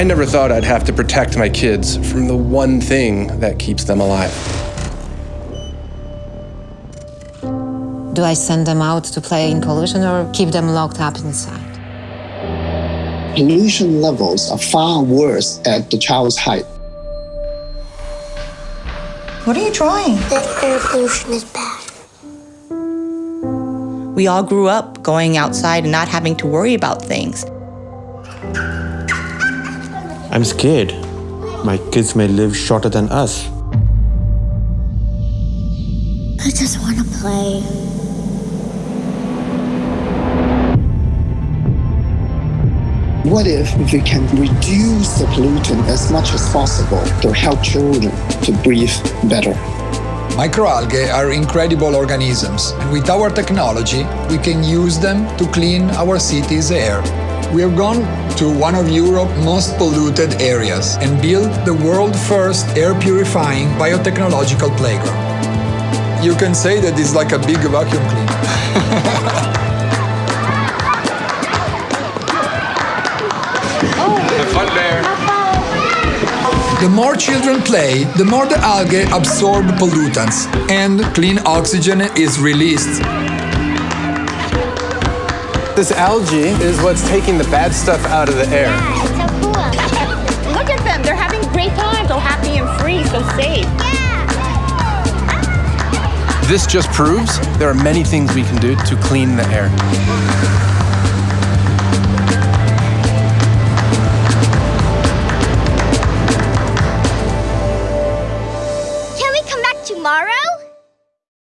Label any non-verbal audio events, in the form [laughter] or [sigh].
I never thought I'd have to protect my kids from the one thing that keeps them alive. Do I send them out to play in pollution or keep them locked up inside? Pollution levels are far worse at the child's height. What are you drawing? That air pollution is bad. We all grew up going outside and not having to worry about things. I'm scared. My kids may live shorter than us. I just want to play. What if we can reduce the pollutant as much as possible to help children to breathe better? Microalgae are incredible organisms, and with our technology, we can use them to clean our city's air. We have gone to one of Europe's most polluted areas and built the world's first air-purifying biotechnological playground. You can say that it's like a big vacuum cleaner. [laughs] The more children play, the more the algae absorb pollutants and clean oxygen is released. This algae is what's taking the bad stuff out of the air. Yeah, it's so cool. [laughs] Look at them. They're having great times. So happy and free, so safe. Yeah. This just proves there are many things we can do to clean the air. Can we come back tomorrow?